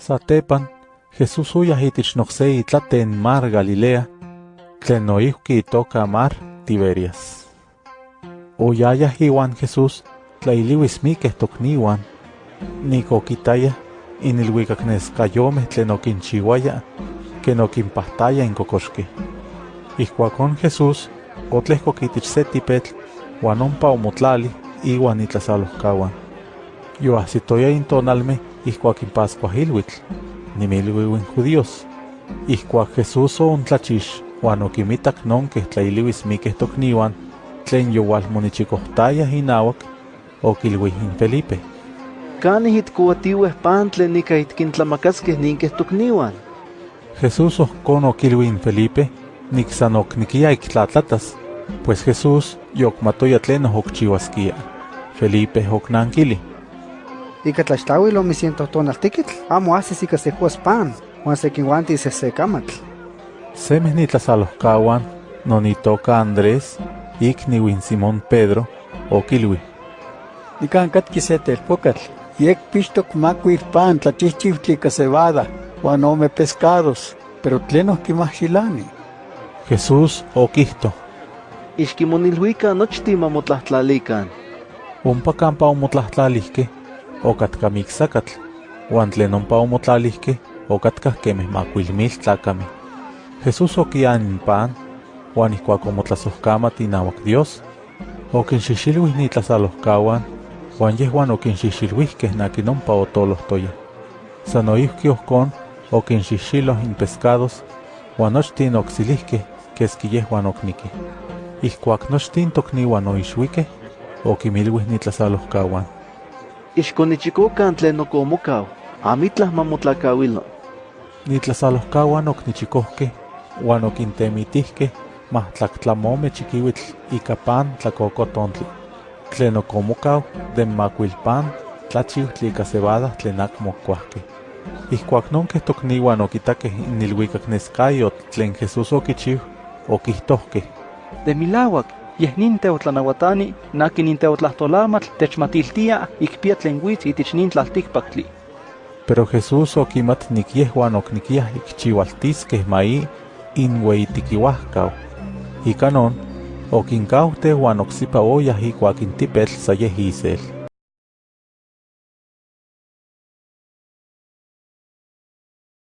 Satepan, Jesús uyah itich nokse itlaten mar Galilea, tlen noihki itoka mar Tiberias. Oyayah iwan Jesús tlailiwis mikeh tokniwan, nikokitayah inilhuicacneskayomeh tlen okinchiuaya ken okinpahtaya in kokoxkeh. Ihkuakon Jesús otlehkok itich se tipetl uan ompa omotlali iwan itlasalohkawan. Yoahsitoya in tonalmeh ihkuak in Pascua ilhuitl, nimilhuiuin judíos. Ihkuak Jesús oontlachix uan okimitak nonkeh tlailiuis mikeh tokniwan tlen yowalmonichikohtayah inauak, okilhuih in Felipe. ¿Canih itcoatiueh pan tlen ika itkintlamakaskeh ninkeh tokniwan? Jesús ohkon okilhui in Felipe, nik san oknikia iktlatlatas, pues Jesús yokmatoya tlen okchiuaskia. Felipe oknankili. Ika tlaxtlauil ome ciento tonaltikitl, amo hasis ika secuas pan, uan sekinwanti sesekamatl. Semeh nitlasalohkawan, non itoka Andrés, ikniuin Simón Pedro, okilhui. Nikan katki se telpokatl, yek pixtok makuil pan tlachihchiutli ika cebada, uan ome pescados, pero tlen okimahxilani. Jesús okihto. Ixkimonilhuikan nochtin mamotlahtlalilikan. Ompa kampa omotlahtlalihkeh, okatka miksakatl, uan tlen ompa omotlalihkeh, okatkah kemeh makuilmil tlakameh. Jesús okian in pan, uan ihkuak omotlasohkamat inauak Dios, okinxixilhuih nitlasalohkawan, uan yehuan okinxixilhuihkeh nakin ompa otolohtoyah. San noihki ohkon okinxixiloh in pescados, uan nochtin oksilihkeh keski yehuan oknikih. Ihkuak nochtin tokniuan oixuikeh, okimilhuih nitlasalohkawan. Ixkonichikokan tlen okomokau, amitlah mamotlakawilo. Nitlasalohkawan oknichikohkeh, uan okintemitihkeh mahtlactlamome chikiuitl ika pan tlakokotontli. Tlen okomokau den makuilpan tlachiutli ika cebada tlen akmo kuahkeh. Ihkuak nonkeh tokniuan okitakeh in ilhuicacneskayotl tlen Jesús okichiu, okihtohkeh. De milauak, yeh nin teotlanauatani, naki nin teotlahtolamatl techmatiltia ikpia tlen huitz itich nin. Pero Jesús okimat nik yehuan oknikiah ikchiualtiskeh mai in weitikiuahkau. Ika non, okinkauhteh uan oksipa oyah ikuak in tipetl sa yeh isel.